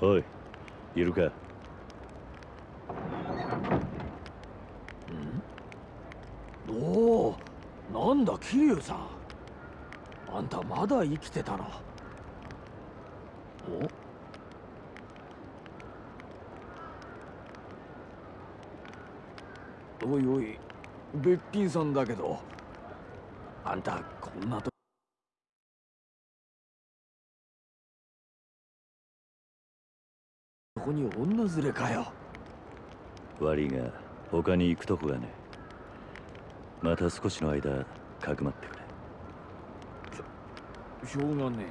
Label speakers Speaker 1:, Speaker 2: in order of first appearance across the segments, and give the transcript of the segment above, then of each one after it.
Speaker 1: おいいるか？
Speaker 2: おおなんだ桐生さん。あんたまだ生きてたの？お？おいおいべっぴんさんだけど。あんたこんなとここに女連れかよ。
Speaker 1: 悪いが他に行くとこがね。また少しの間かくまってくれ。
Speaker 2: しょうがね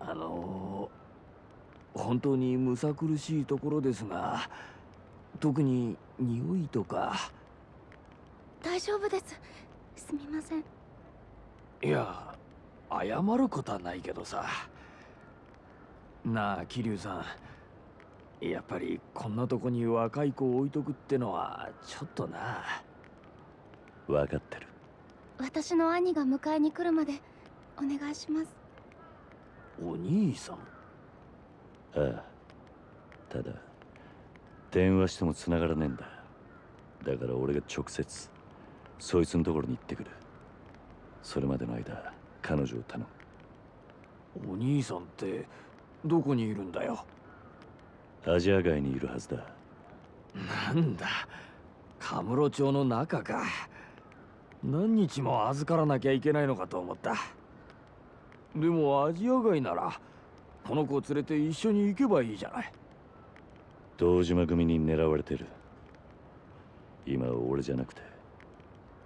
Speaker 2: えな。あの本当にむさ苦しいところですが特に匂いとか。
Speaker 3: 大丈夫です。すみません
Speaker 2: いや謝ることはないけどさ。なあ桐生さん。やっぱりこんなとこに若い子を置いとくってのはちょっとな。
Speaker 1: 分かってる。
Speaker 3: 私の兄が迎えに来るまでお願いします。
Speaker 2: お兄さん？
Speaker 1: ああ。ただ電話しても繋がらねえんだ。だから俺が直接そいつのところに行ってくるそれまでの間彼女を頼む。
Speaker 2: お兄さんってどこにいるんだよ？
Speaker 1: アジア外にいるはずだ。
Speaker 2: なんだ？カムロ町の中か。何日も預からなきゃいけないのかと思った。でもアジア外ならこの子を連れて一緒に行けばいいじゃない。
Speaker 1: 堂島組に狙われてる。今は俺じゃなくて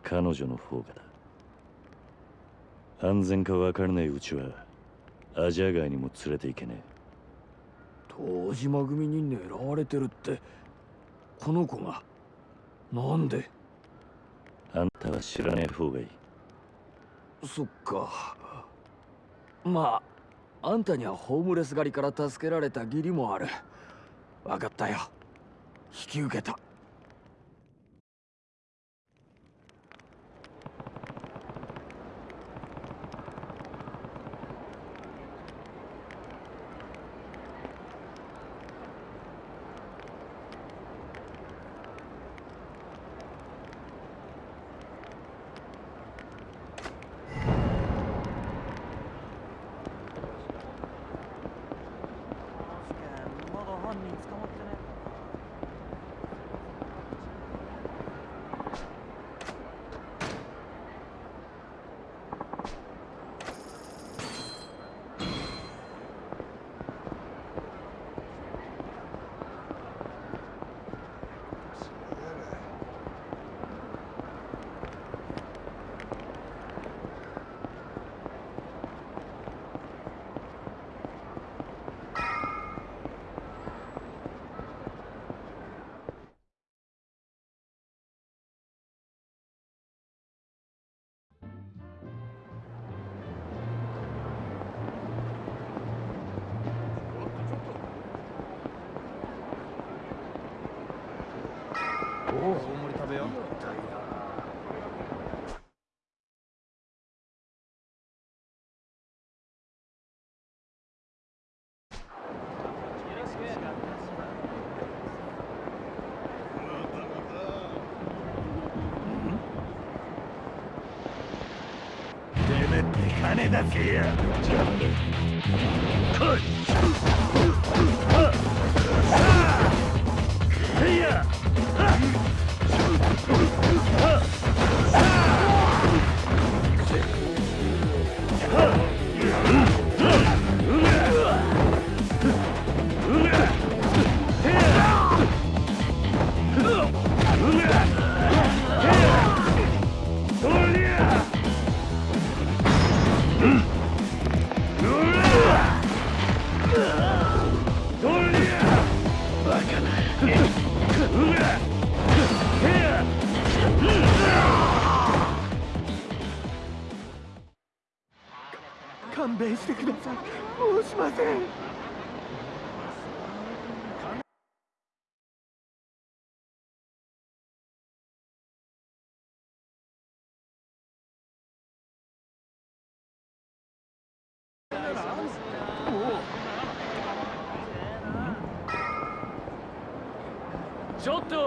Speaker 1: 彼女の方がだ安全か分からないうちはアジア外にも連れて行けね
Speaker 2: 堂島組に狙われてるってこの子がなんで？
Speaker 1: えあんたは知らねえ方がいい。
Speaker 2: そっか。まああんたにはホームレス狩りから助けられた義理もある。分かったよ。引き受けた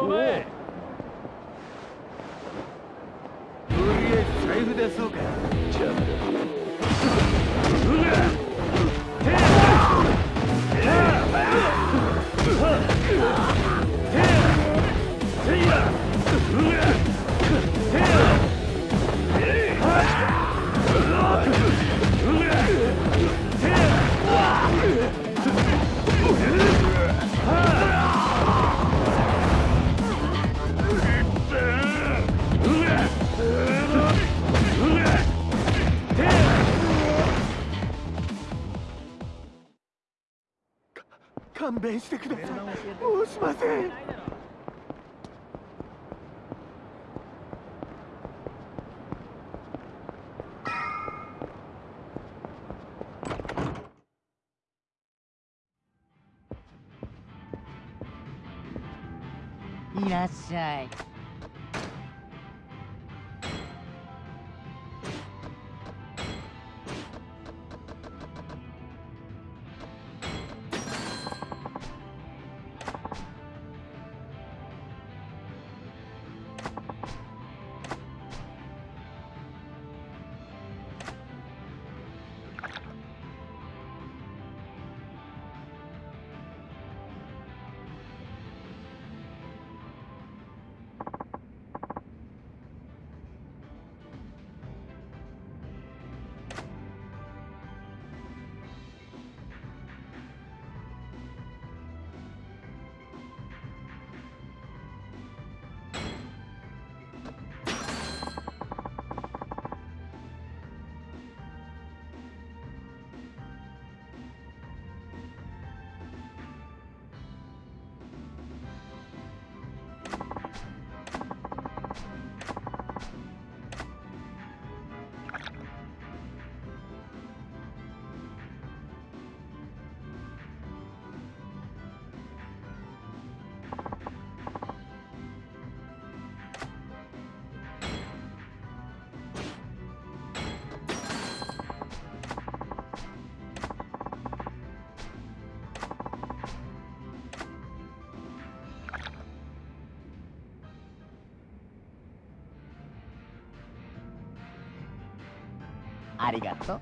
Speaker 4: と
Speaker 2: してくださいもうしません
Speaker 5: いらっしゃい。ありがとう。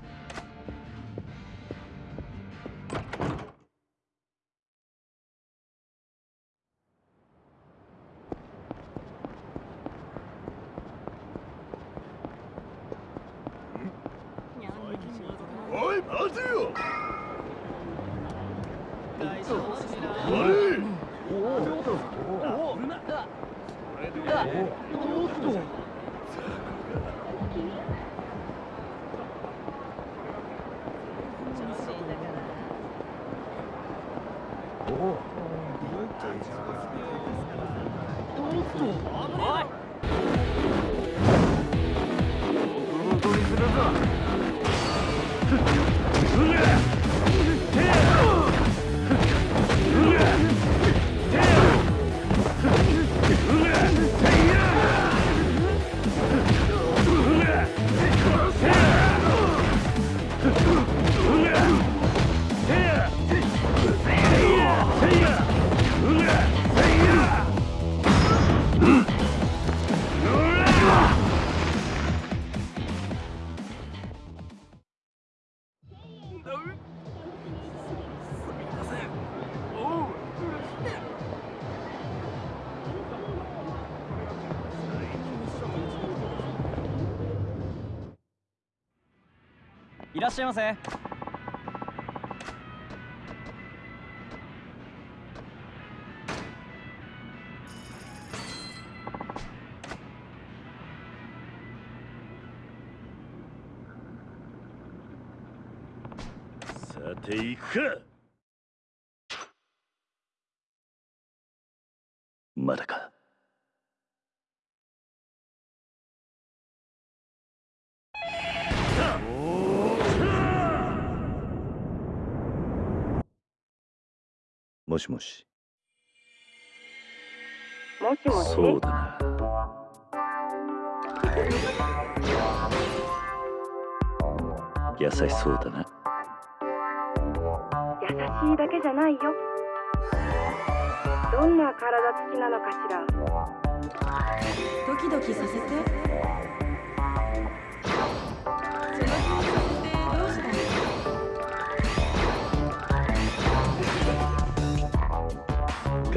Speaker 5: しゃいませ。
Speaker 1: さて行くかまだかもしもし。
Speaker 6: もしもし？
Speaker 1: そうだ。な優しそうだな。
Speaker 6: 優しいだけじゃないよ。どんな体つきなのかしら。
Speaker 7: ドキドキさせて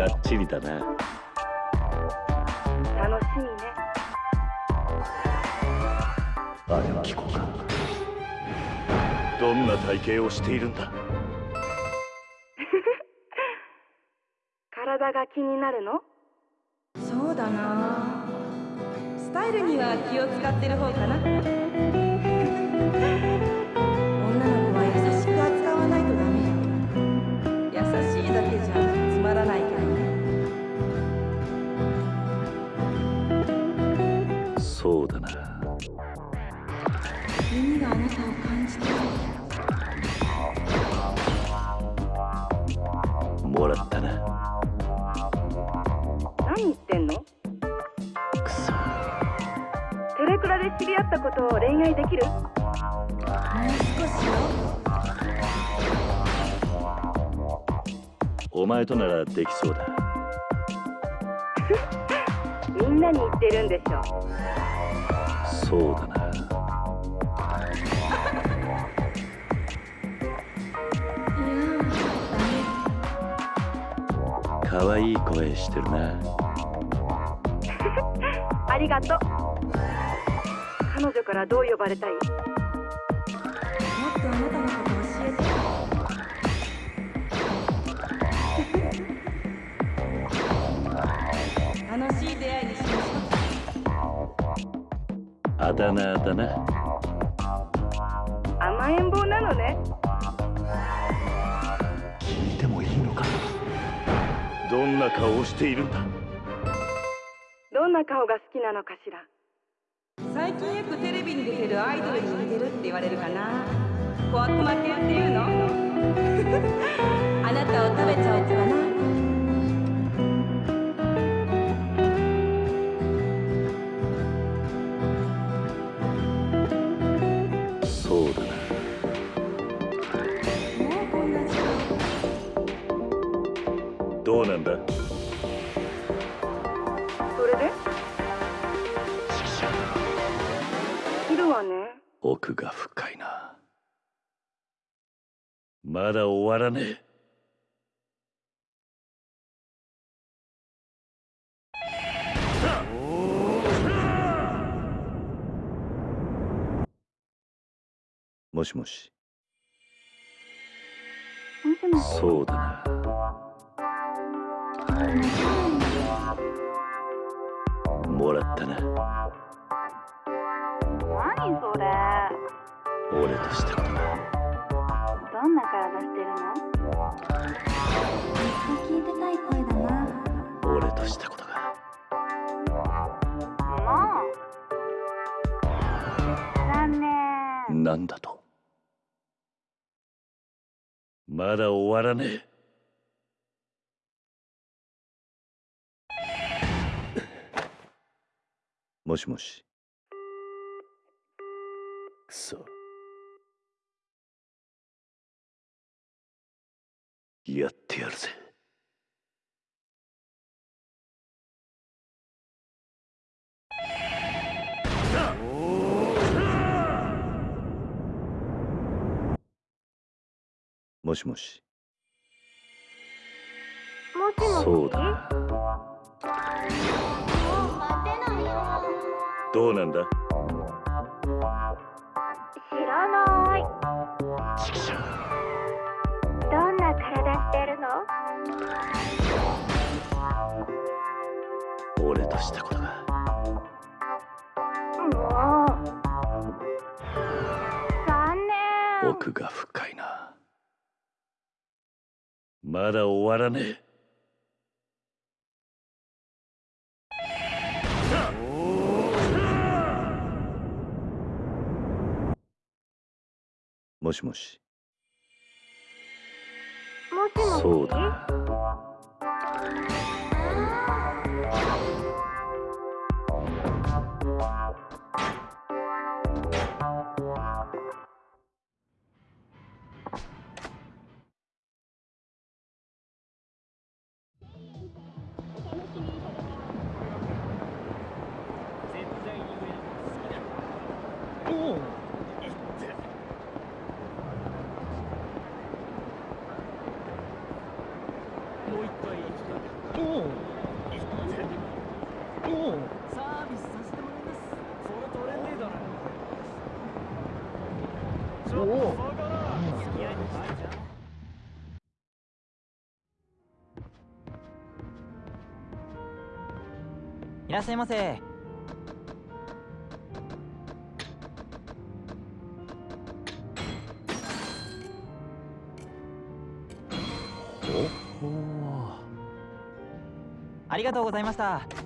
Speaker 1: がっちりだな
Speaker 6: 楽しみね。
Speaker 1: あれは聞こうか。どんな体型をしているんだ？
Speaker 6: 体が気になるの？
Speaker 7: そうだな。スタイルには気を使ってる方かな
Speaker 1: った
Speaker 6: ことを恋愛できる？
Speaker 7: もう少しよ
Speaker 1: お前とならできそうだ。
Speaker 6: みんなに言ってるんでしょ。
Speaker 1: そうだな。可愛い声してるな。
Speaker 6: ありがとう彼女からどう呼ばれたい？
Speaker 7: もっとあなたのこと教えて楽しい出会いにしましょ
Speaker 1: あだ名だな。
Speaker 6: 甘えん坊なのね。
Speaker 1: 聞いてもいいのか？どんな顔をしているんだ？
Speaker 6: どんな顔が好きなのかしら。
Speaker 7: う最近よくテレビに出てるアイドルに似てるって言われるかな。小悪魔系っていうの？あなたを食べちゃおうかな。
Speaker 1: どうなんだ？奥が深いな。まだ終わらねえ。もしもし
Speaker 3: もしもし。
Speaker 1: そうだな。もらったな。
Speaker 3: 何それ。
Speaker 1: 俺としたことが
Speaker 3: どんな体してるの？ずっと聞いてたい声だな。
Speaker 1: 俺としたことが
Speaker 3: もう？残念。
Speaker 1: なんだと。まだ終わらねえ。もしもし。くそやってやるぜ。もしもし。
Speaker 3: もしもし？
Speaker 1: そうだ。どうなんだ？
Speaker 3: 知らない。
Speaker 1: チキショ
Speaker 3: どんな体してるの？
Speaker 1: 俺としたことが。
Speaker 3: もう残念。
Speaker 1: 奥が深いな。まだ終わらねえ。もしもし
Speaker 3: もし
Speaker 8: らっしゃいませ。ありがとうございました。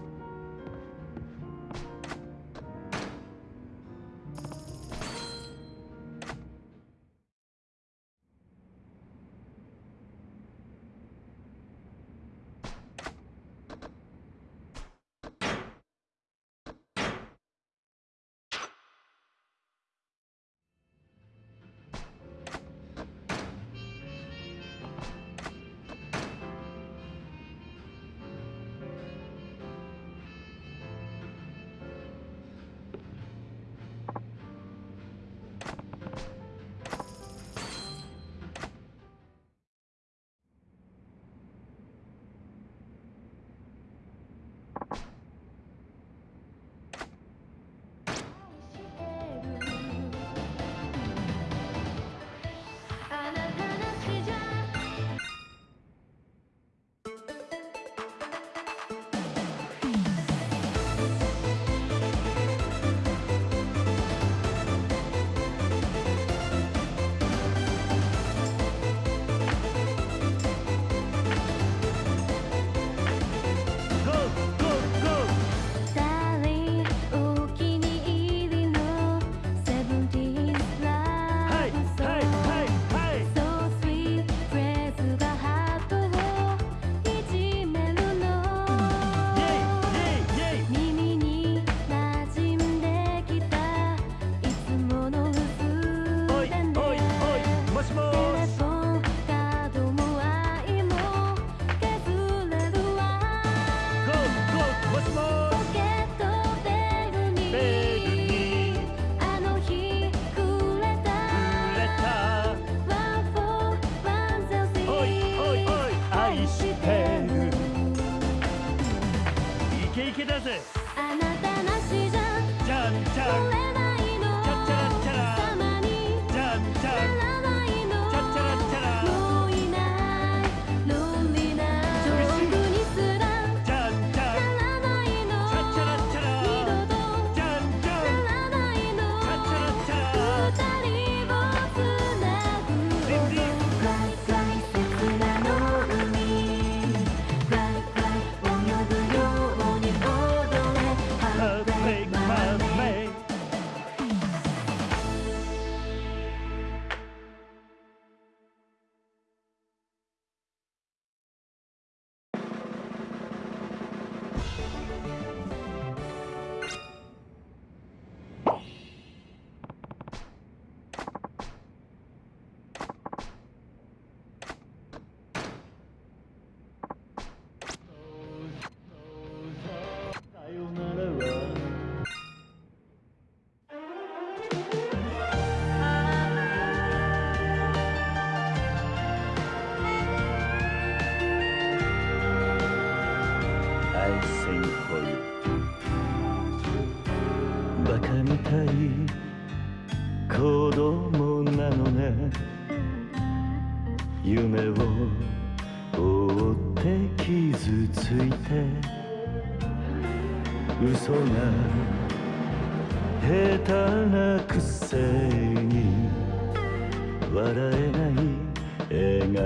Speaker 1: 笑顔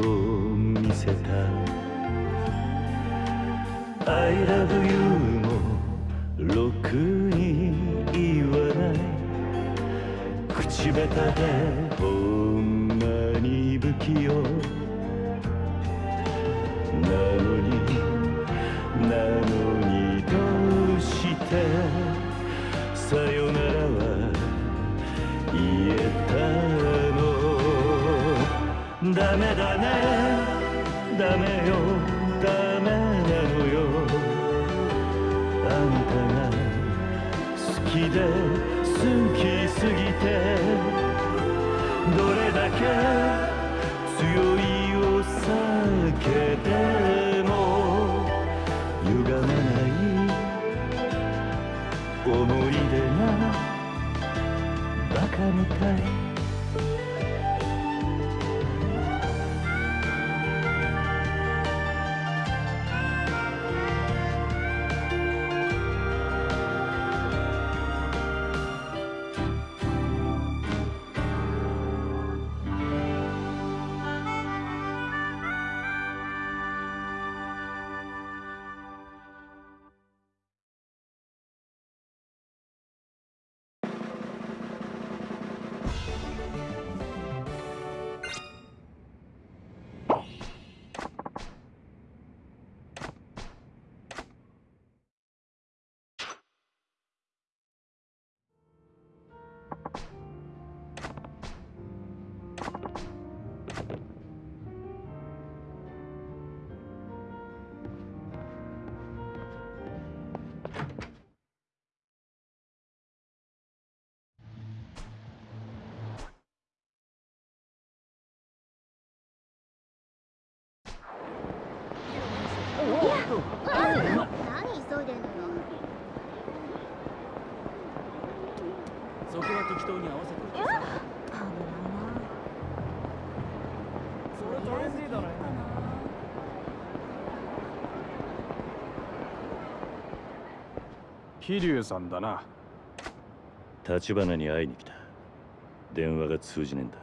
Speaker 1: を見せた。I love you もろくに言わない。口下手でほんまに不器用。なのダメだね。ダメよ。ダメなのよ。あんたが好きで好きすぎてどれだけ
Speaker 9: 桐生さんだな。
Speaker 1: 立花に会いに来た。電話が通じねえんだ。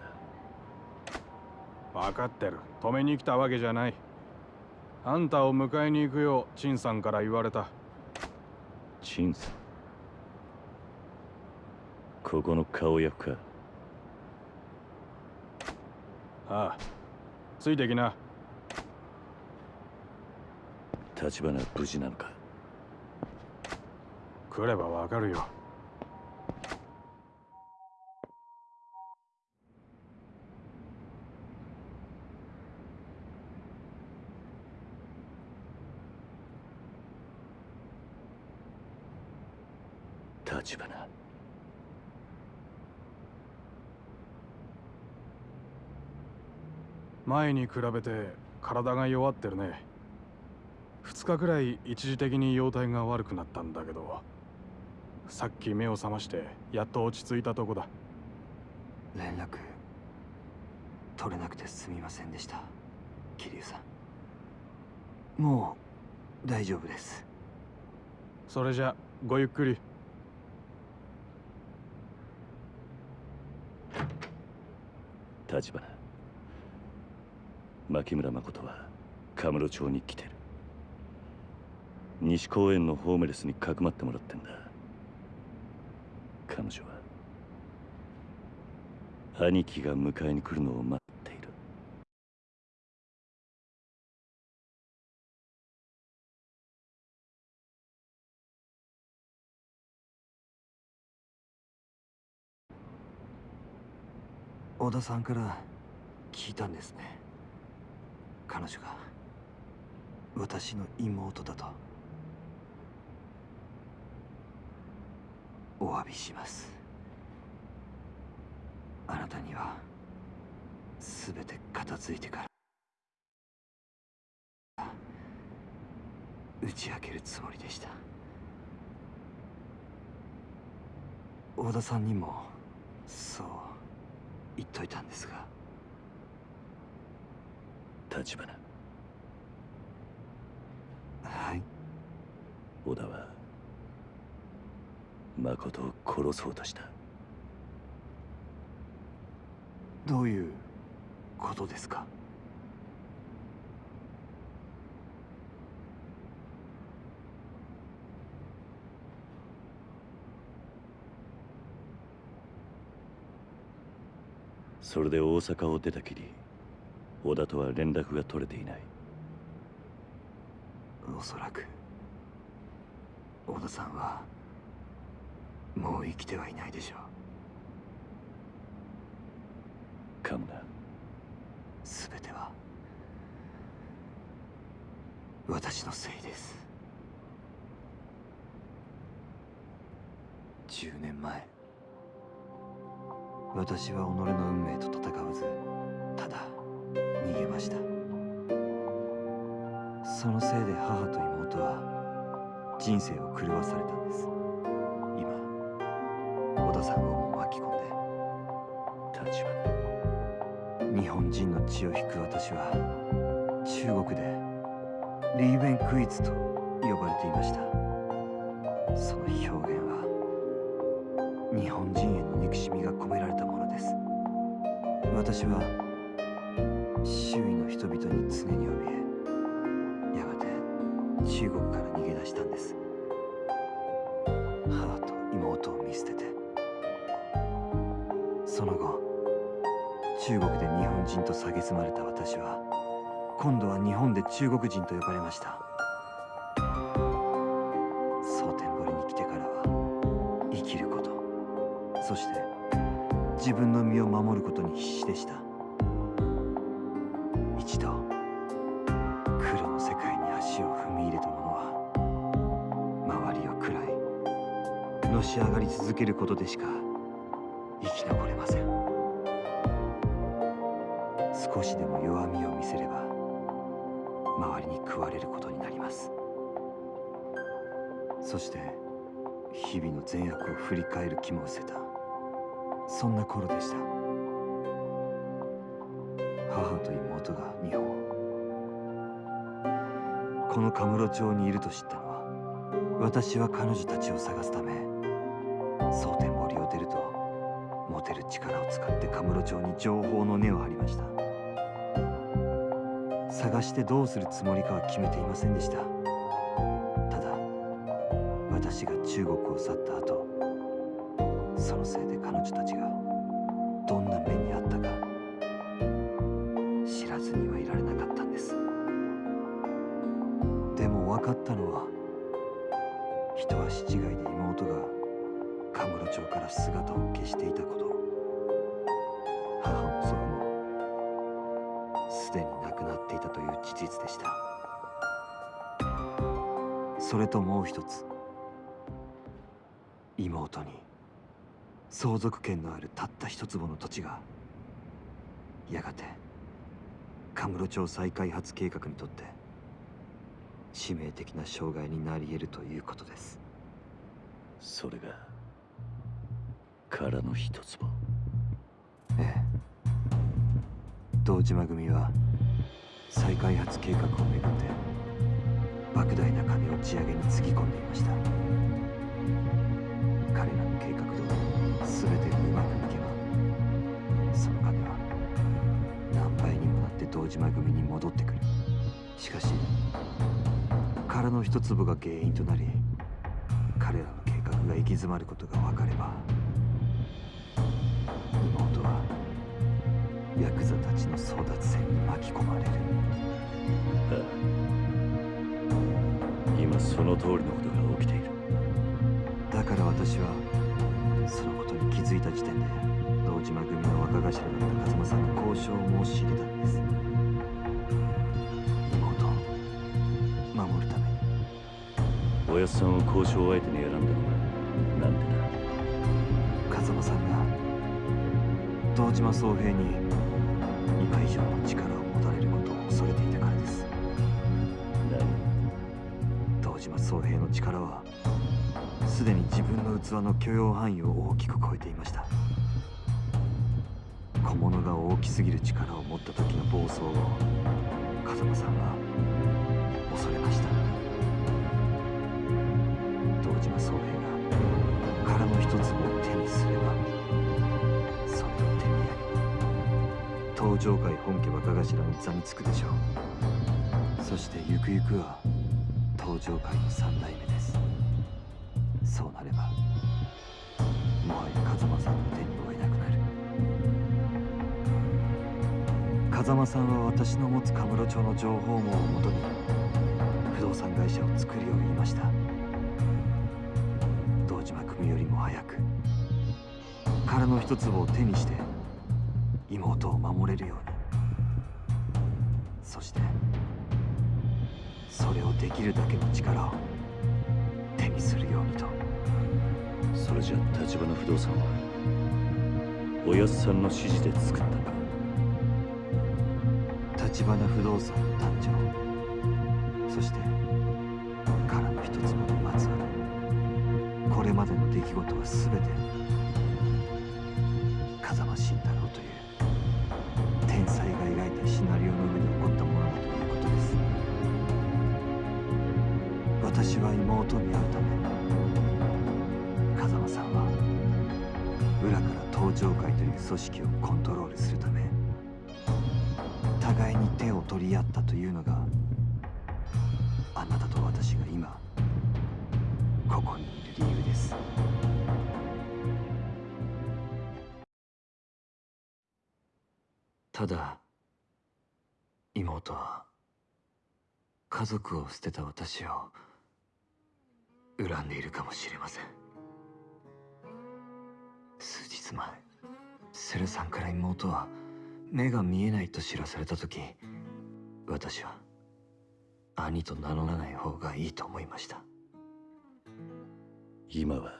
Speaker 9: 分かってる。止めに来たわけじゃない。あんたを迎えに行くよう陳さんから言われた。
Speaker 1: 陳さん？ここの顔役か？
Speaker 9: ああ。ついてきな。
Speaker 1: 立花は無事なのか？
Speaker 9: 来ればわかるよ。
Speaker 1: 立花。
Speaker 9: 前に比べて体が弱ってるね。2日くらい一時的に容体が悪くなったんだけどさっき目を覚ましてやっと落ち着いたとこだ。
Speaker 10: 連絡取れなくてすみませんでした。桐生さん。もう大丈夫です。
Speaker 9: それじゃごゆっくり。
Speaker 1: 立花。牧村誠はカムロ町に来てる。西公園のホームレスにかくまってもらってんだ彼女は。兄貴が迎えに来るのを待っている。
Speaker 10: 小田さんから聞いたんですね。彼女が私の妹だと。お詫びします。あなたには全て片付いてから打ち明けるつもりでした。小田さんにもそう言っといたんですが。
Speaker 1: 立花。
Speaker 10: はい。
Speaker 1: 小田は誠を殺そうとした。
Speaker 10: どういうことですか？
Speaker 1: それで大阪を出たきり小田とは連絡が取れていない。
Speaker 10: おそらく小田さんはもう生きてはいないでしょう。
Speaker 1: かもな
Speaker 10: 全ては私のせいです。10年前私は己の運命と戦わずただ逃げました。そのせいで母と妹は人生を狂わされたんですさんを巻き込んで
Speaker 1: 立花
Speaker 10: 日本人の血を引く私は中国でリーベンクイズと呼ばれていました。その表現は日本人への憎しみが込められたものです。私は周囲の人々に常に怯えやがて中国から逃げ出したんです。中国で日本人と蔑まれた私は今度は日本で中国人と呼ばれました。蒼天堀に来てからは生きることそして自分の身を守ることに必死でした。一度黒の世界に足を踏み入れた者は周りを喰らいのし上がり続けることでしかそして日々の善悪を振り返る気も失せた。そんな頃でした。母と妹が日本このカムロ町にいると知ったのは私は彼女たちを探すため蒼天堀を出ると持てる力を使ってカムロ町に情報の根を張りました。探してどうするつもりかは決めていませんでした。ただ私が中国を去った後のせいで彼女たちがどんな目にあったか知らずにはいられなかったんです。でも分かったのは一足違いで妹がカムロ町から姿を消していたこと。母も祖父もすでに亡くなっていたという事実でした。それともう一つ妹に相続権のあるたった一坪の土地がやがてカムロ町再開発計画にとって致命的な障害になり得るということです。
Speaker 1: それが殻の一つも。
Speaker 10: ええ。堂島組は再開発計画をめぐって莫大な金を地上げにつぎ込んでいました堂島組に戻ってくる。しかし殻の一粒が原因となり彼らの計画が行き詰まることが分かれば妹はヤクザたちの争奪戦に巻き込まれる。
Speaker 1: ああ今その通りのことが起きている。
Speaker 10: だから私はそのことに気づいた時点で堂島組の若頭だった風間さんに交渉を申し入れたんです
Speaker 1: おやっさんを交渉相手に選んだのはな。んでだ
Speaker 10: 風間さんが堂島宗平に今以上の力を持たれることを恐れていたからです。
Speaker 1: 何
Speaker 10: 堂島宗平の力はすでに自分の器の許容範囲を大きく超えていました。小物が大きすぎる力を持った時の暴走を風間さんは恐れました。堂島宗平が殻の一つを手にすればそれを手にやり東上会本家若頭の座につくでしょうそしてゆくゆくは東上界の三代目ですそうなればもはや風間さんの手に負えなくなる風間さんは私の持つカムロ町の情報網をもとに不動産会社を作るよう言いました島組よりも早く。殻の一粒を手にして妹を守れるように。そしてそれをできるだけの力を手にするようにと。
Speaker 1: それじゃあ立花不動産はおやっさんの指示で作ったのか。
Speaker 10: 立花不動産の誕生。そしてまでの出来事は全て族を捨てた私を恨んでいるかもしれません。数日前セルさんから妹は目が見えないと知らされた時私は兄と名乗らない方がいいと思いました。
Speaker 1: 今は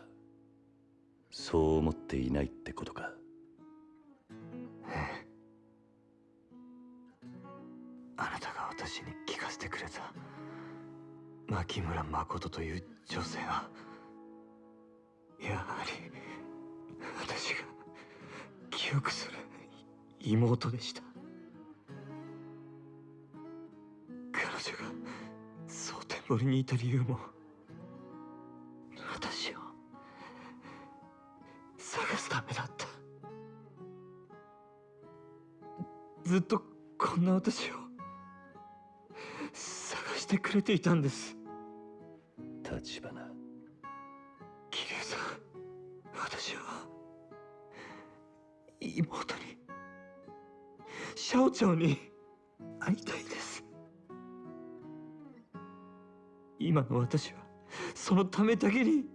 Speaker 1: そう思っていないってことか。
Speaker 10: ええ。あなたが私にせてくれた。牧村誠という女性はやはり私が記憶する妹でした。彼女が蒼天堀にいた理由も私を探すためだった。ずっとこんな私を。してくれていたんです。
Speaker 1: 立花。
Speaker 10: 桐生さん私は妹にシャオちゃんに会いたいです。今の私はそのためだけに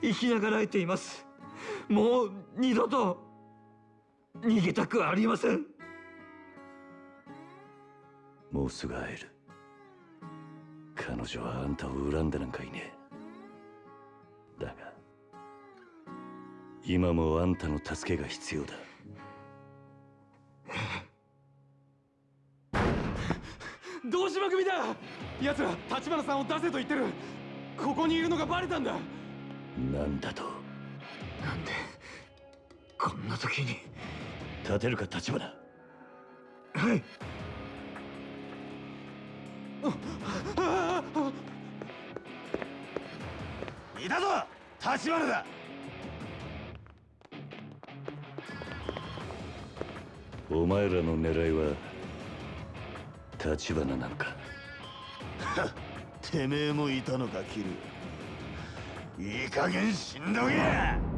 Speaker 10: 生きながらえています。もう二度と逃げたくありません。
Speaker 1: もうすぐ会える彼女はあんたを恨んでなんかいねえ。だが今もあんたの助けが必要だ。
Speaker 9: 堂島組だ!奴ら立花さんを出せと言ってる!ここにいるのがバレたんだ!
Speaker 1: なんだと?
Speaker 10: なんでこんな時に?
Speaker 1: 立てるか立花。
Speaker 10: はい
Speaker 11: いたぞ立花だ。
Speaker 1: お前らの狙いは立花なんか。
Speaker 11: てめえもいたのかキル。いい加減死んどけ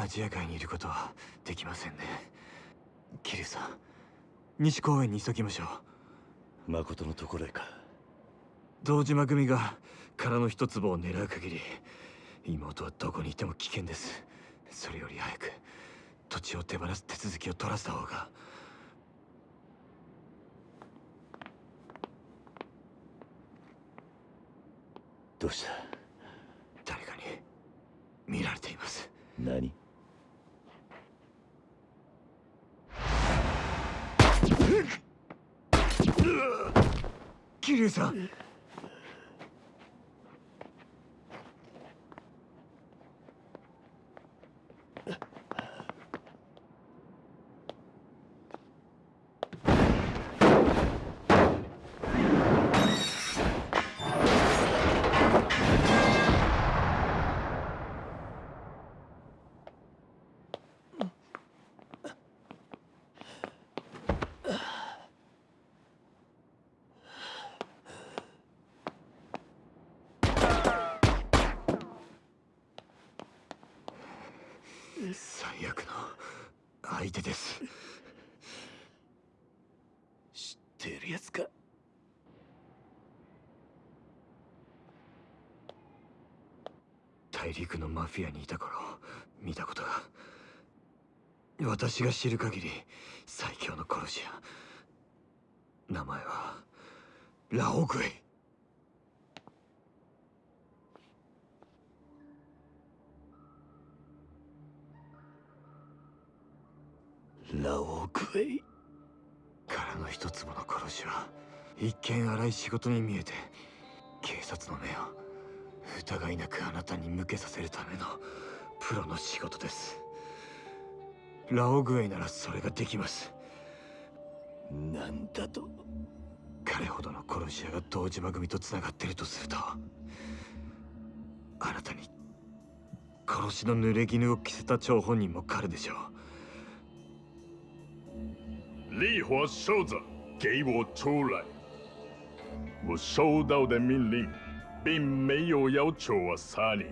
Speaker 10: アジア界にいることはできませんね。桐生さん西公園に急ぎましょう。
Speaker 1: 誠のところへか。
Speaker 10: 堂島組が殻の一粒を狙う限り妹はどこにいても危険です。それより早く土地を手放す手続きを取らせた方が。
Speaker 1: どうした？
Speaker 10: 誰かに見られています。
Speaker 1: 何？
Speaker 10: 桐生さん最悪の相手です
Speaker 1: 知ってるやつか
Speaker 10: 陸のマフィアにいた頃見たこと。が私が知る限り最強の殺し屋。名前はラオグイ。
Speaker 1: ラオウクエイ。
Speaker 10: からの一坪の殺しは一見荒い仕事に見えて警察の目を。疑いなくあなたに向けさせるためのプロの仕事です。ラオグエイならそれができます。
Speaker 1: なんだと？
Speaker 10: 彼ほどの殺し屋が堂島組とつながってるとするとあなたに殺しの濡れ衣を着せた張本人も彼でしょう。
Speaker 11: 烈火烧着，给我出来！我收到的命令，并没有要求我杀你。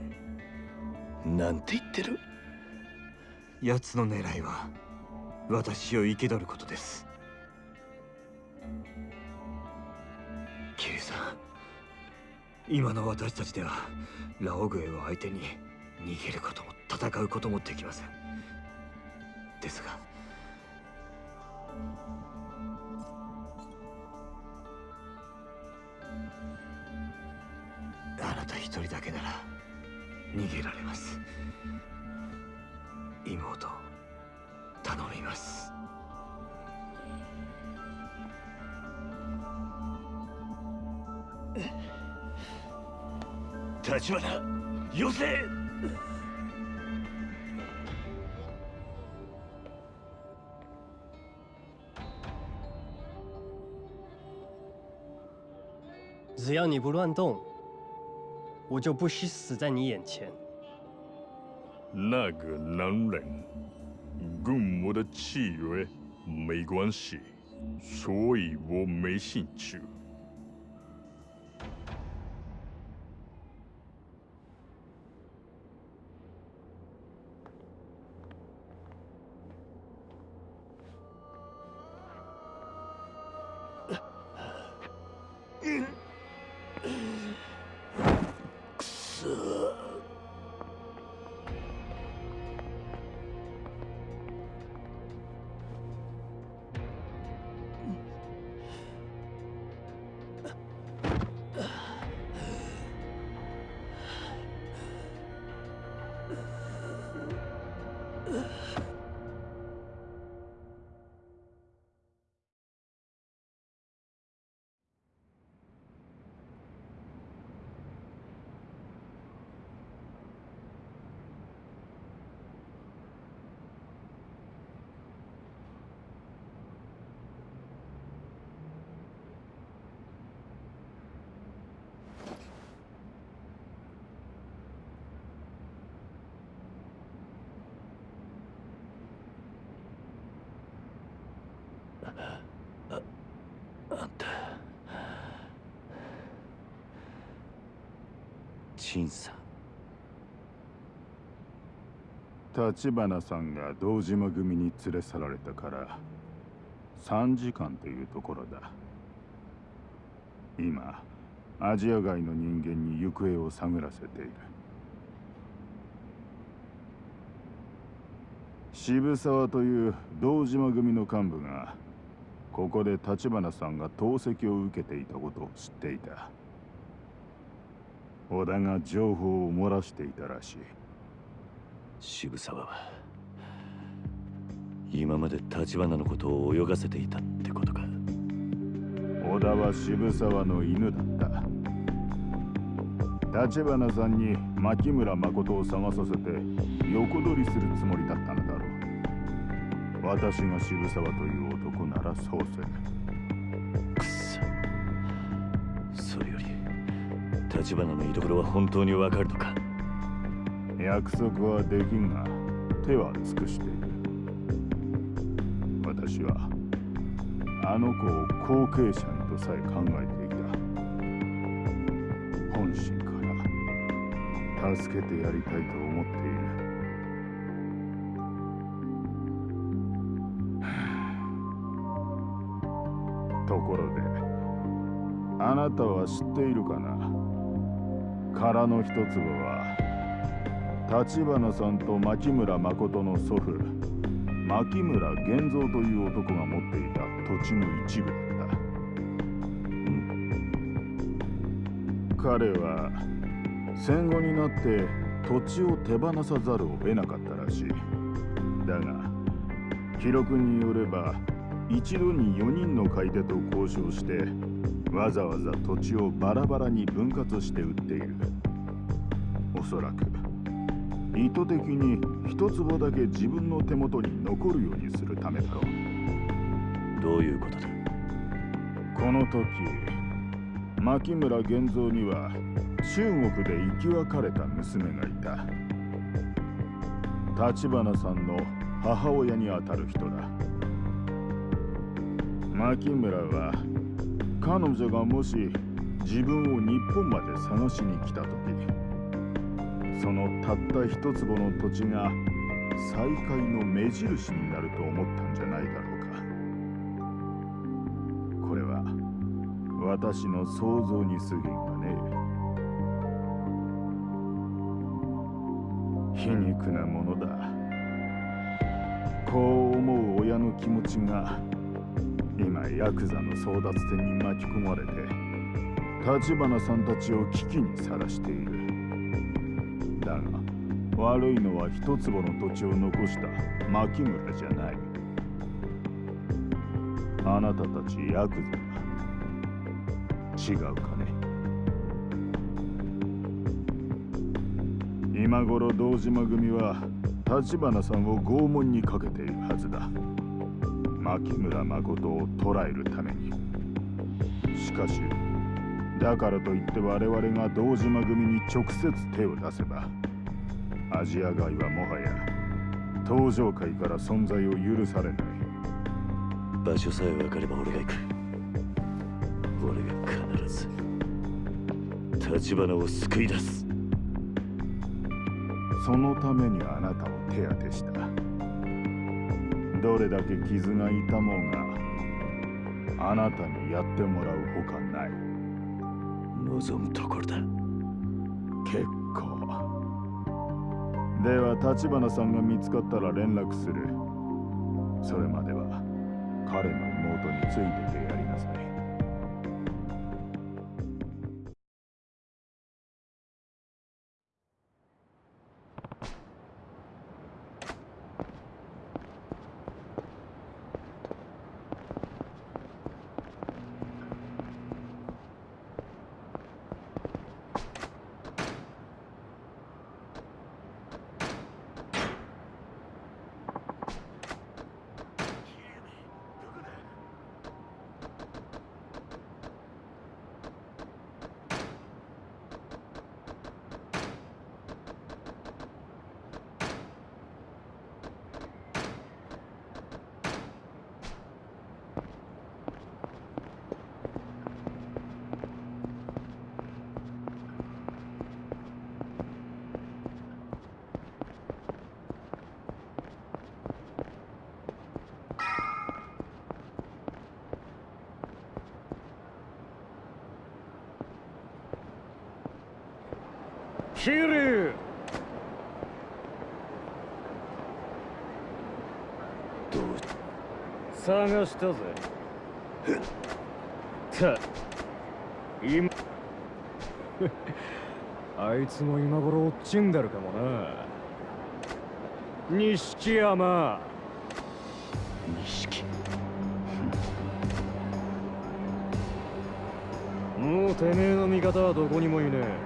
Speaker 1: なんて言ってる？
Speaker 10: 奴の狙いは私を生け取ることです。キリさん今の私たちではラオグエを相手に逃げることも戦うこともできません。ですが逃げられます。妹頼みます。
Speaker 1: 立花よせ！
Speaker 12: 只要你不乱动，我就不惜死在你眼前。
Speaker 11: 那个男人跟我的契约没关系，所以我没兴趣。
Speaker 13: 立花さんが堂島組に連れ去られたから3時間というところだ。今アジア外の人間に行方を探らせている。渋沢という堂島組の幹部がここで立花さんが投石を受けていたことを知っていた。織田が情報を漏らしていたらしい。
Speaker 1: 渋沢は今まで立花のことを泳がせていたってことか。
Speaker 13: 織田は渋沢の犬だった。立花さんに牧村誠を探させて横取りするつもりだったのだろう。私が渋沢という男ならそうする
Speaker 1: くそ。それより立花の居所は本当にわかるのか？
Speaker 13: 約束はできんが手は尽くして。いる私はあの子を後継者にとさえ考えていた。本心から助けてやりたいと思っている。ところであなたは知っているかな？空の一粒は立花さんと牧村誠の祖父牧村源三という男が持っていた土地の一部だった。彼は戦後になって土地を手放さざるを得なかったらしい。だが記録によれば一度に4人の買い手と交渉してわざわざ土地をバラバラに分割して売っている。おそらく意図的に一坪だけ自分の手元に残るようにするためだろう。
Speaker 1: どういうことだ？
Speaker 13: この時牧村源三には中国で生き別れた娘がいた。立花さんの母親にあたる人だ。牧村は彼女がもし自分を日本まで探しに来た時そのたった一坪の土地が再会の目印になると思ったんじゃないだろうか。これは私の想像に過ぎんがね。皮肉なものだ。こう思う親の気持ちが今ヤクザの争奪戦に巻き込まれて立花さんたちを危機にさらしている。悪いのは一坪の土地を残した牧村じゃない。あなたたちヤクザ違うかね。今頃堂島組は立花さんを拷問にかけているはずだ。牧村誠を捕らえるために。しかしだからといって我々が堂島組に直接手を出せばアジア街はもはや登場界から存在を許されない
Speaker 1: 場所さえ分かれば俺が行く俺が必ず立花を救い出す
Speaker 13: そのためにあなたを手当てしたどれだけ傷が痛もうがあなたにやってもらうほかない
Speaker 1: 望むところだ
Speaker 13: 結では立花さんが見つかったら連絡する。それまでは彼の妹についててやりなさい
Speaker 14: キリ
Speaker 1: どう
Speaker 14: 探したぜ。た。今。あいつも今頃落ちんだるかもな。錦山。
Speaker 1: 錦。
Speaker 14: もうてめえの味方はどこにもいねえ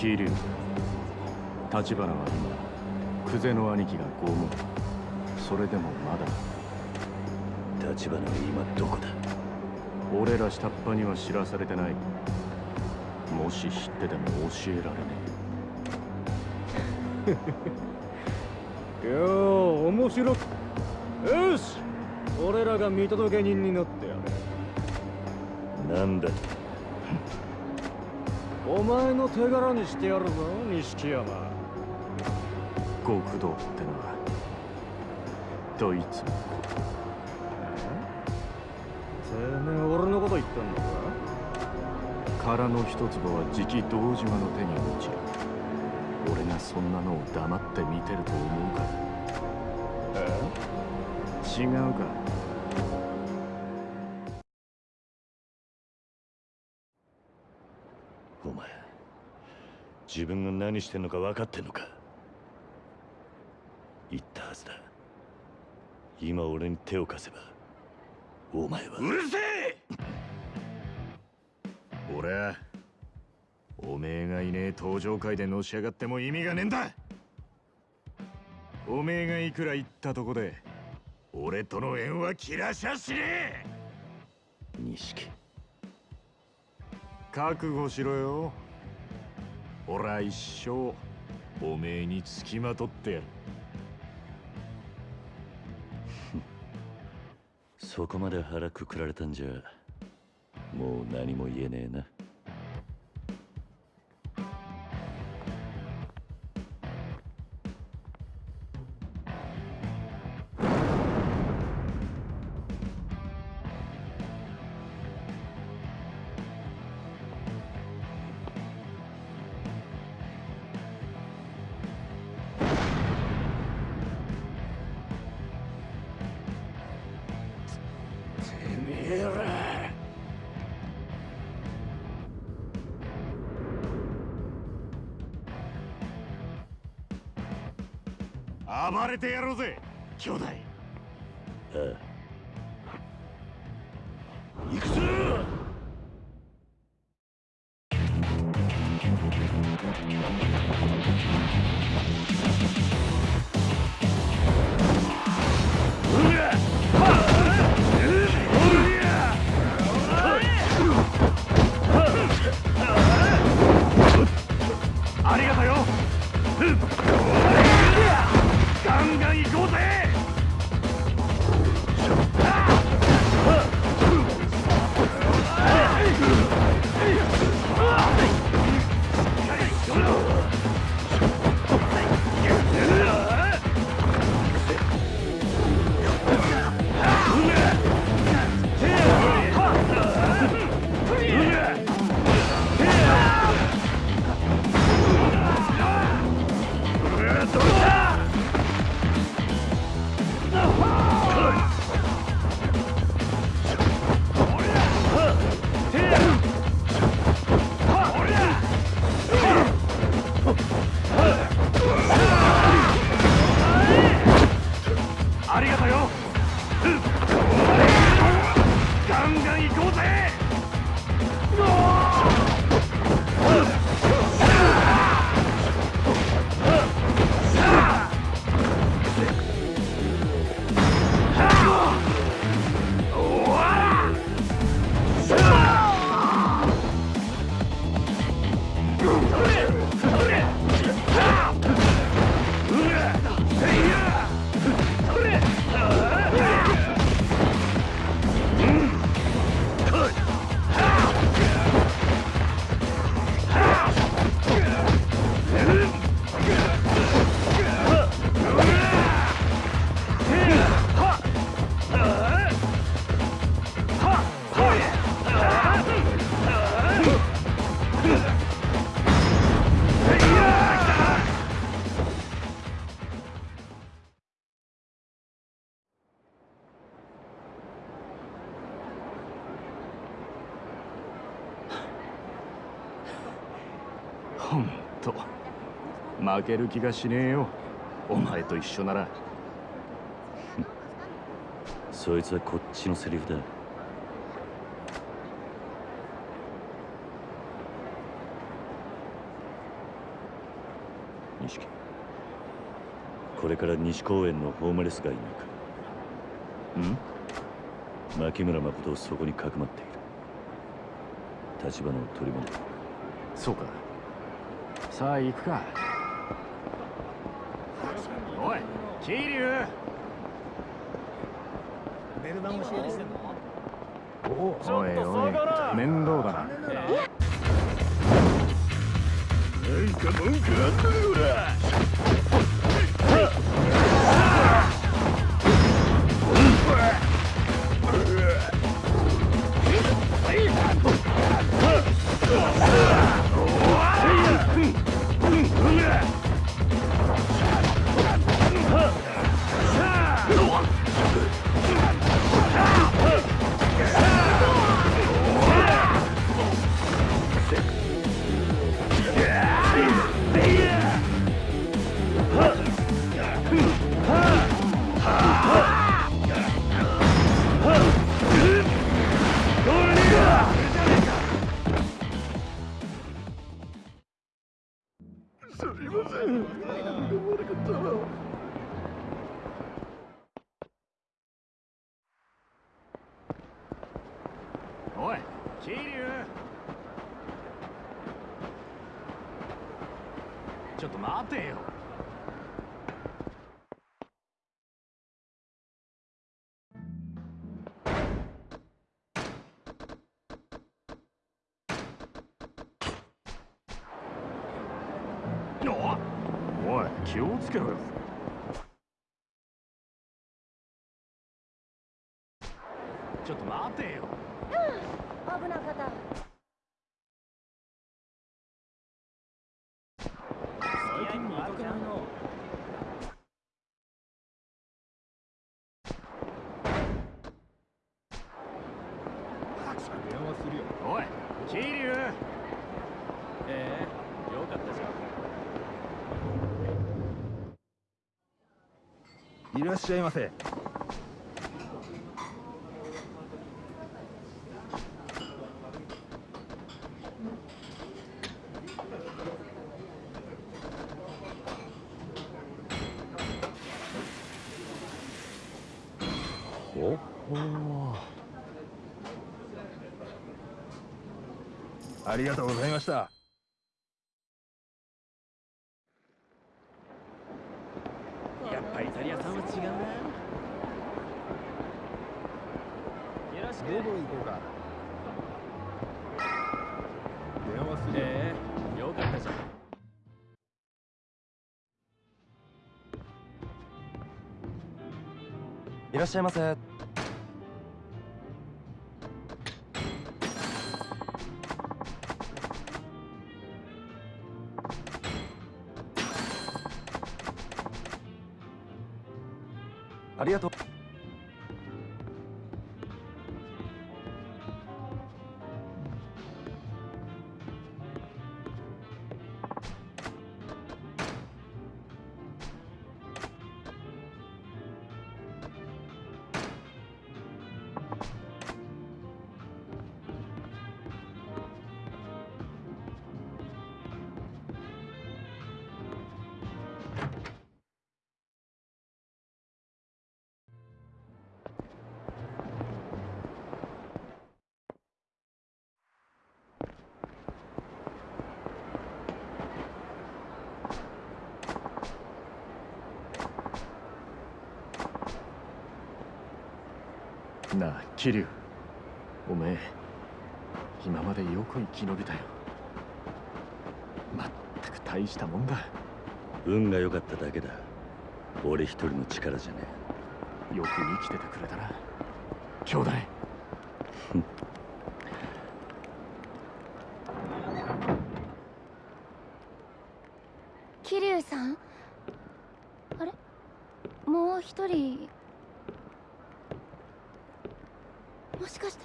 Speaker 14: 桐生立花は今久世の兄貴が拷問。それでもまだ。
Speaker 1: 立花は今どこだ？
Speaker 14: 俺ら下っ端には知らされてない。もし知ってても教えられねえ。よう面白く。よし。俺らが見届け人になってやる
Speaker 1: なんだ
Speaker 14: お前の手柄にしてやるぞ錦山。極道ってのはどいつ？てめえ俺のこと言ってんのか？殻の一坪はじき堂島の手に落ちる。俺がそんなのを黙って見てると思うか？え？違うか？
Speaker 1: 何してんのか分かってんのか？言ったはずだ。今俺に手を貸せばお前は。
Speaker 15: うるせえ！俺はおめえがいねえ登場会でのし上がっても意味がねえんだ。おめえがいくら言ったとこで俺との縁は切らしゃしねえ！
Speaker 1: 錦。
Speaker 15: 覚悟しろよ俺は一生おめえにつきまとってやる。
Speaker 1: そこまで腹くくられたんじゃもう何も言えねえな。
Speaker 15: 暴れてやろうぜ兄弟。
Speaker 1: ああ
Speaker 15: ほんと負ける気がしねえよ。お前と一緒なら。
Speaker 1: そいつはこっちのセリフだ。錦。これから西公園のホームレス街に行く。ん？牧村誠をそこにかくまっている。立花を取り戻る
Speaker 15: そうかさあ行くか。おい桐生。
Speaker 16: ベルバンをしてんの？
Speaker 15: おいおい面倒だな。
Speaker 17: か文句あ
Speaker 2: っ
Speaker 11: た Ah! 気をつけろよ。
Speaker 2: ちょっと待てよ。
Speaker 3: 危なかった。
Speaker 2: 最近見かけないな
Speaker 18: 電話するよ。
Speaker 2: おい桐生ええよかったじゃん
Speaker 18: いらっしゃいませ。い
Speaker 19: らっしゃいませ。
Speaker 2: 桐生おめえ今までよく生き延びたよ。まったく大したもんだ。
Speaker 1: 運が良かっただけだ。俺一人の力じゃね
Speaker 2: よく生きててくれたな。兄弟
Speaker 3: 桐生さんあれもう一人もしかして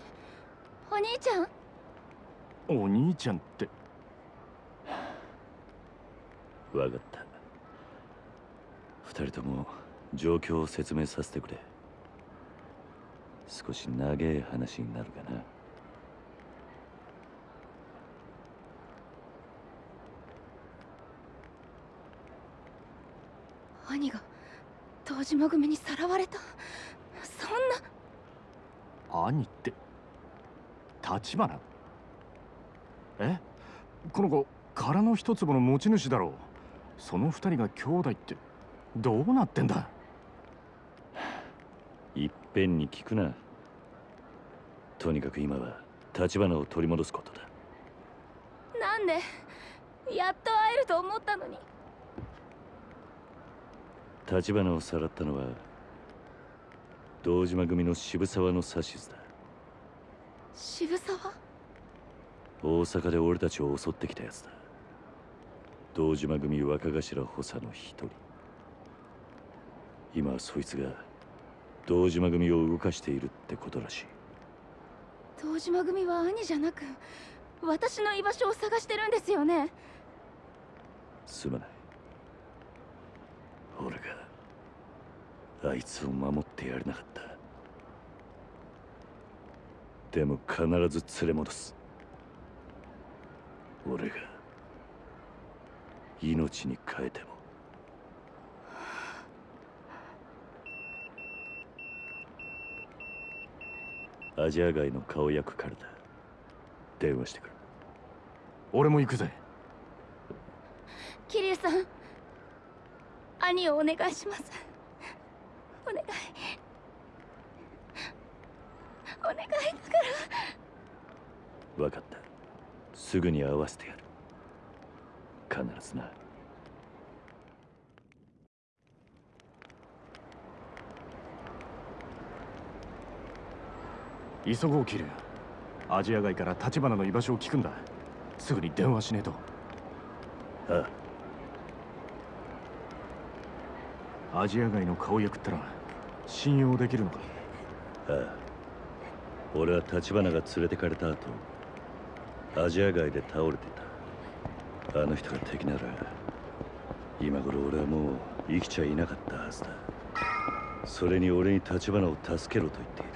Speaker 3: お兄ちゃん
Speaker 2: お兄ちゃんって
Speaker 1: えわかった。二人とも状況を説明させてくれ。少し長い話になるかな。
Speaker 3: 兄が東島組にさらわれた？そんな？
Speaker 2: 兄って立花？え？この子殻の一坪の持ち主だろうその二人が兄弟ってどうなってんだ？
Speaker 1: いっぺんに聞くな。とにかく今は立花を取り戻すことだ。
Speaker 3: なんでやっと会えると思ったのに。
Speaker 1: 立花をさらったのは堂島組の渋沢の指図だ。
Speaker 3: 渋沢？
Speaker 1: 大阪で俺たちを襲ってきたやつだ堂島組若頭補佐の一人。今はそいつが堂島組を動かしているってことらしい。
Speaker 3: 東島組は兄じゃなく私の居場所を探してるんですよね。
Speaker 1: すまない。俺があいつを守ってやれなかった。でも必ず連れ戻す。俺が命に変えても。アジア街の顔役からだ。電話してくる。
Speaker 2: 俺も行くぜ。
Speaker 3: 桐生さん。兄をお願いします。お願い。お願いだから。
Speaker 1: 分かった。すぐに会わせてやる必ずな。
Speaker 2: 急ごうキルア。ジア外から立花の居場所を聞くんだ。すぐに電話しねえと。
Speaker 1: あ
Speaker 2: あ。アジア外の顔役ってのは信用できるのか？
Speaker 1: ああ。俺は立花が連れてかれた後アジア外で倒れてたあの人が敵なら今頃俺はもう生きちゃいなかったはずだ。それに俺に立花を助けろと言っている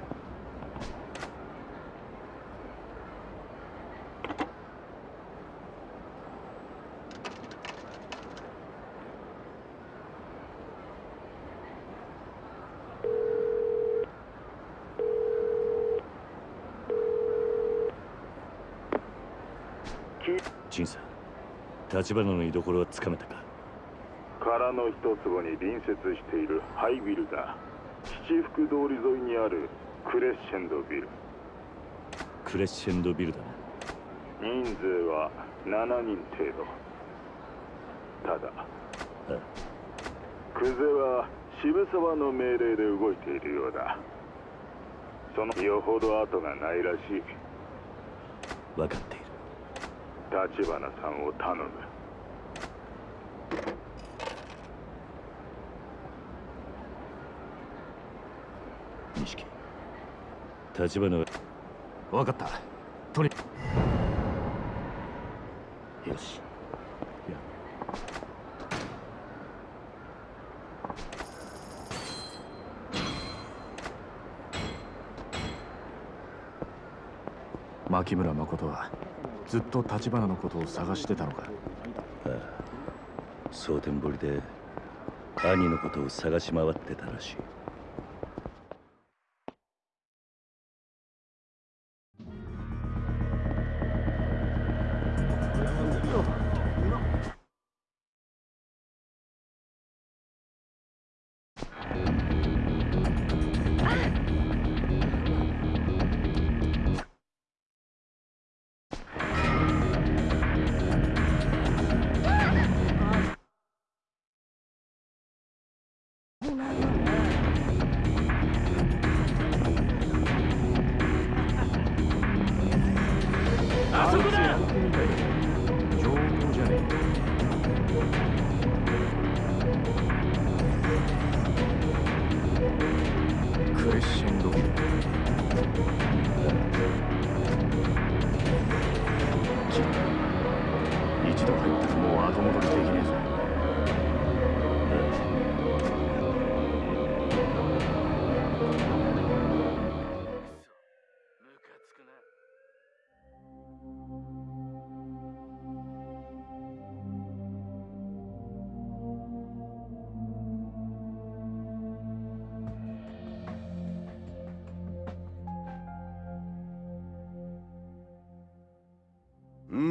Speaker 1: 陳さん立花の居所はつかめたか？
Speaker 13: 殻の一坪に隣接しているハイビルだ。七福通り沿いにあるクレッシェンドビル。
Speaker 1: クレッシェンドビルだな。
Speaker 13: 人数は7人程度。ただクゼは渋沢の命令で動いているようだ。そのよほど後がないらしい。
Speaker 1: 分かっている。
Speaker 13: 立花さんを頼む
Speaker 1: 錦立花は
Speaker 2: 分かった。とに
Speaker 1: よし。
Speaker 2: 牧村誠はずっと立花のことを探してたのか。
Speaker 1: ああ。蒼天堀で兄のことを探し回ってたらしい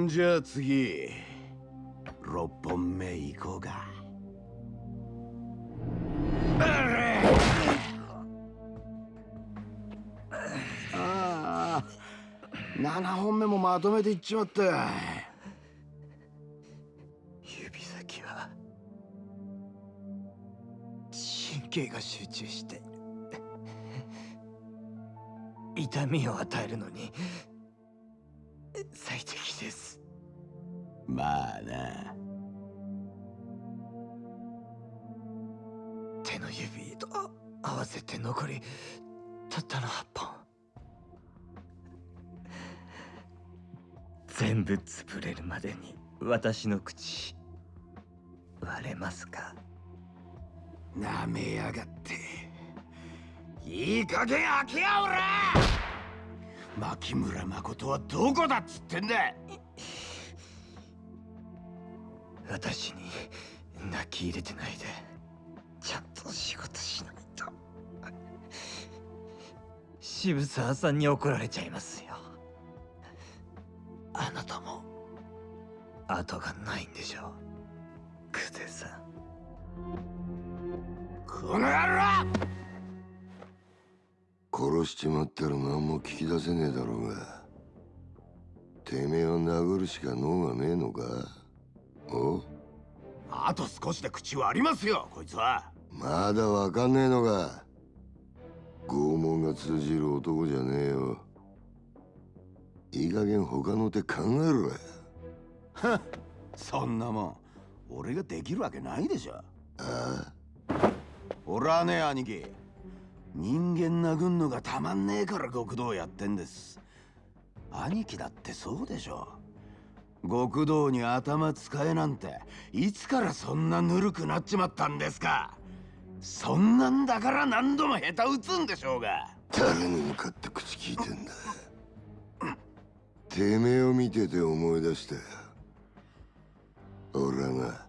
Speaker 2: じゃ
Speaker 20: あ次 .6 本目行こうかああ7本目もまとめていっちまった
Speaker 10: 指先は神経が集中して痛みを与えるのに
Speaker 20: まあな。
Speaker 10: 手の指と合わせて残りたったの8本。全部潰れるまでに私の口割れますか？
Speaker 20: なめやがって。いい加減開けやおら牧村誠はどこだっつってんだ
Speaker 10: 私に泣き入れてないで。ちゃんと仕事しないと。渋沢さんに怒られちゃいますよ。
Speaker 20: 後がないんでしょクゼさん。この野郎！
Speaker 21: 殺しちまったら何も聞き出せねえだろうが。てめえを殴るしか脳がねえのか。お
Speaker 20: あと少しで口はありますよこいつは。
Speaker 21: まだわかんねえのか。拷問が通じる男じゃねえよ。いい加減他の手考えろや
Speaker 20: はそんなもん俺ができるわけないでしょ。あ
Speaker 21: あ。
Speaker 20: 俺はね兄貴。人間殴んのがたまんねえから極道やってんです。兄貴だってそうでしょ極道に頭使えなんていつからそんなぬるくなっちまったんですか？そんなんだから何度も下手打つんでしょうが。
Speaker 21: 誰に向かって口聞いてんだ？てめえを見てて思い出したよ俺はな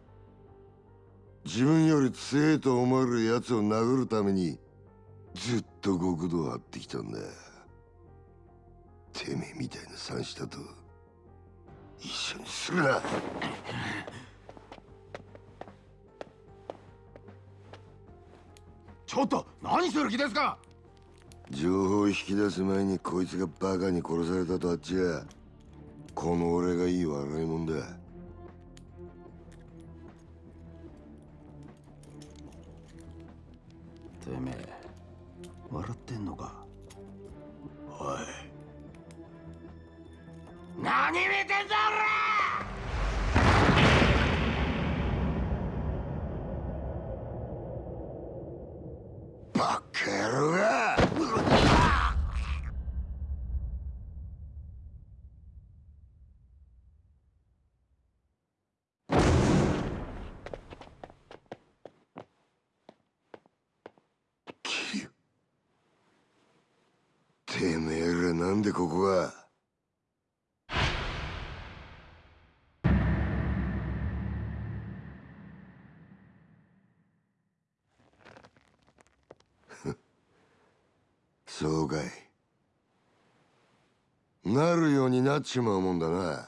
Speaker 21: 自分より強えと思える奴を殴るためにずっと極道を張ってきたんだ。てめえみたいな三下と一緒にするな。
Speaker 20: ちょっと何する気ですか？
Speaker 21: 情報を引き出す前にこいつがバカに殺されたとあっちゃこの俺がいい笑いもんだ。
Speaker 20: てめえ笑ってんのか？おい何見てんだ
Speaker 21: バカ野郎が！てめえらなんでここがかい。なるようになっちまうもんだな。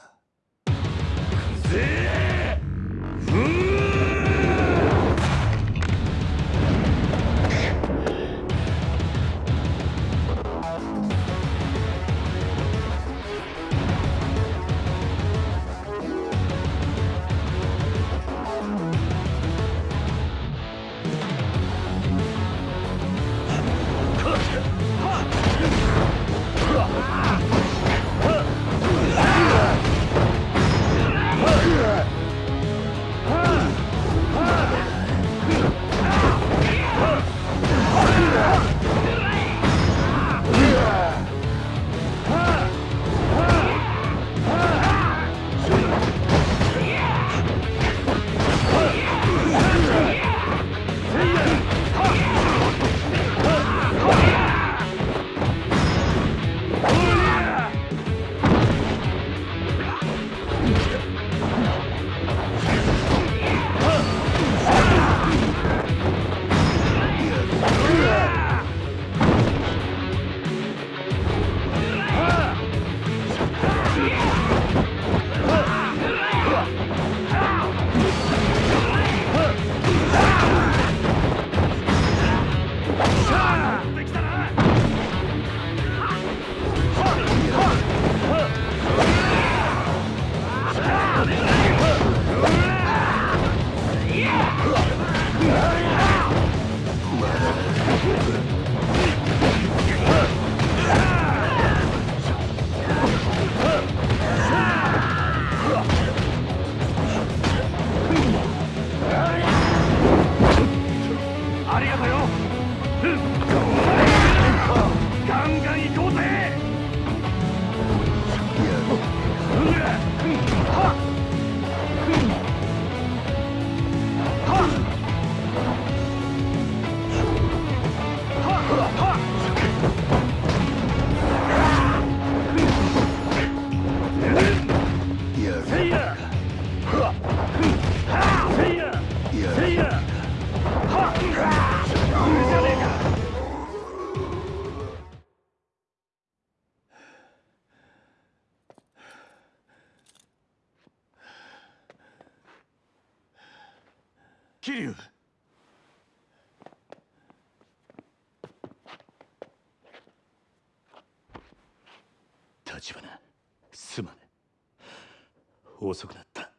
Speaker 1: 遅くなった。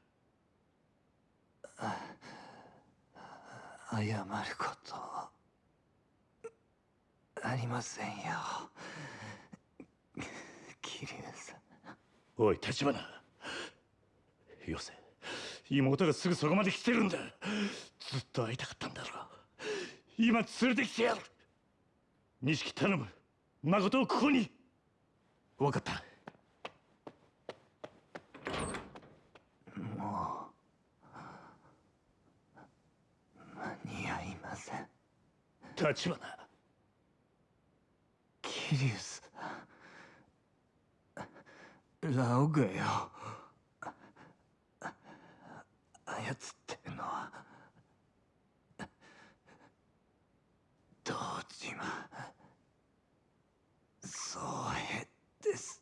Speaker 10: 謝ることありませんよ。桐生さ。ん
Speaker 1: おい立花。よせ。妹がすぐそこまで来てるんだ。ずっと会いたかったんだろ今連れてきてやる。錦頼む。誠をここに。分かった
Speaker 10: もう間に合いません
Speaker 1: 立花。
Speaker 10: 桐生さんラオグよ。操ってるのは。堂島宗平です。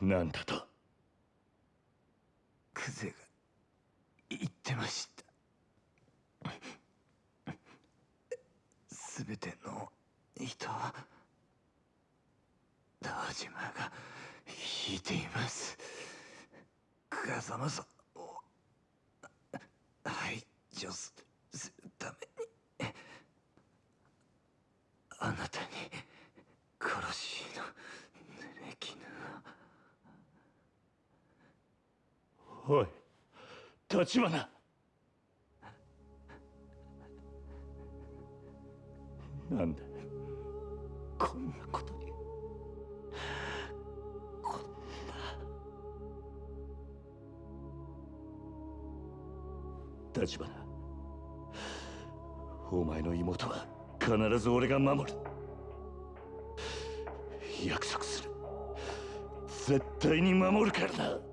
Speaker 1: なんだと
Speaker 10: クゼが言ってましたすべての人は堂島が引いています風間さんを排除するためにあなたに殺しの濡れ衣を
Speaker 1: おい立花。なんでこんなことにこんな。立花お前の妹は必ず俺が守る。約束する。絶対に守るからな。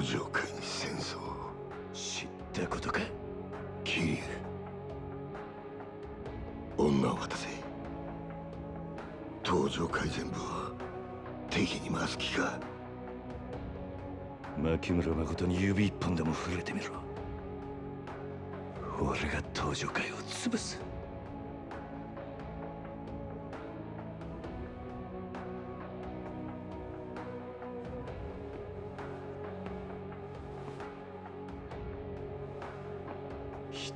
Speaker 21: 東上界に戦争を。
Speaker 1: 知ったことか？
Speaker 21: 桐生女を渡せ。東上界全部を敵に回す気か？
Speaker 1: 牧村誠に指一本でも触れてみろ。俺が東上界を潰す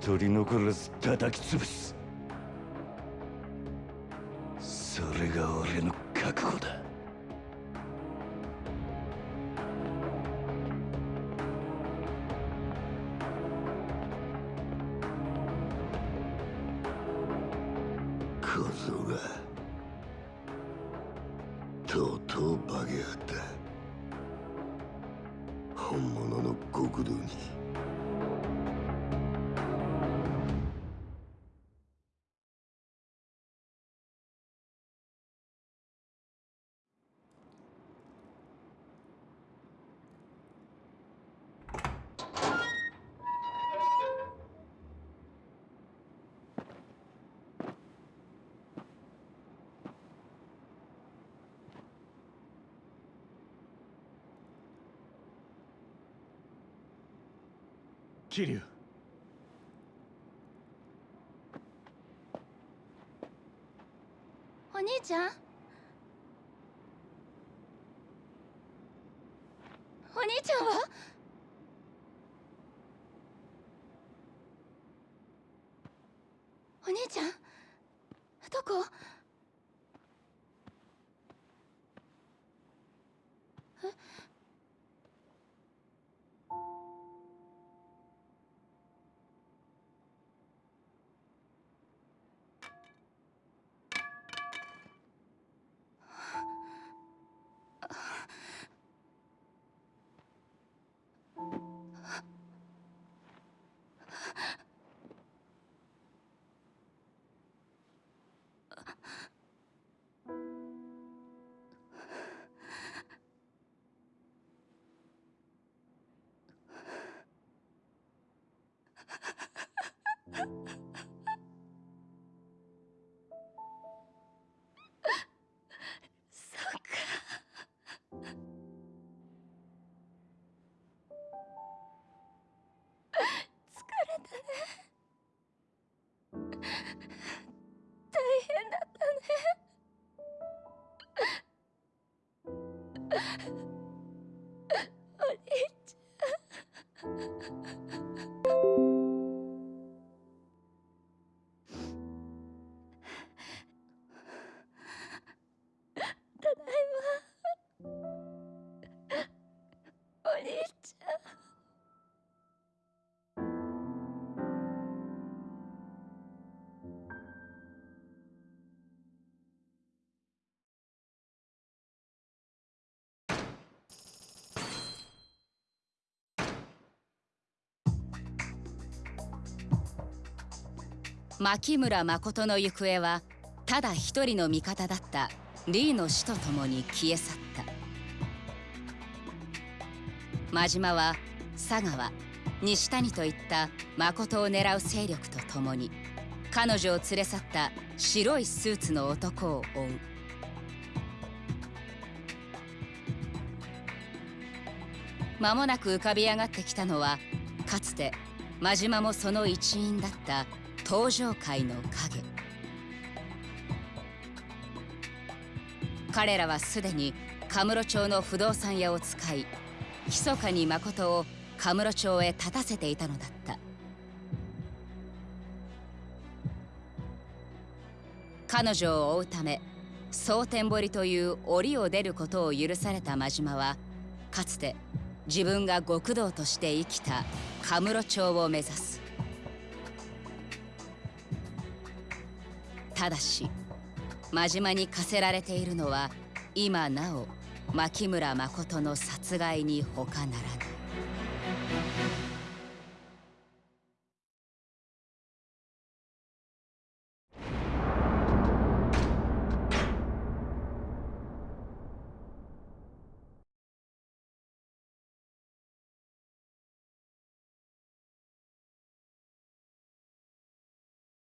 Speaker 1: 取り残らず叩き潰す。
Speaker 18: 桐生
Speaker 3: お兄ちゃん？
Speaker 22: 牧村誠の行方はただ一人の味方だったリーの死とともに消え去った。真島は佐川西谷といった誠を狙う勢力とともに彼女を連れ去った白いスーツの男を追う。間もなく浮かび上がってきたのはかつて真島もその一員だった登場界の影。彼らはすでにカムロ町の不動産屋を使い密かに誠をカムロ町へ立たせていたのだった。彼女を追うため蒼天堀という檻を出ることを許された真島はかつて自分が極道として生きたカムロ町を目指す。ただし真島に課せられているのは今なお牧村誠の殺害に他ならない。